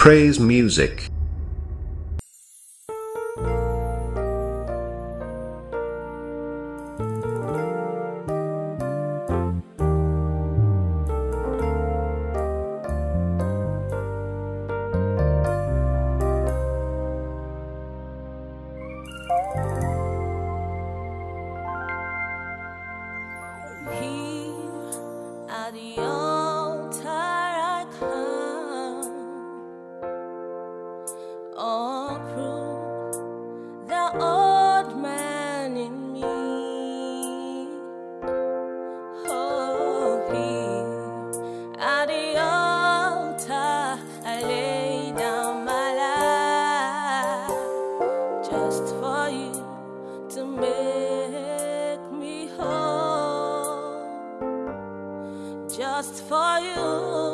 Praise music. to make me whole just for you.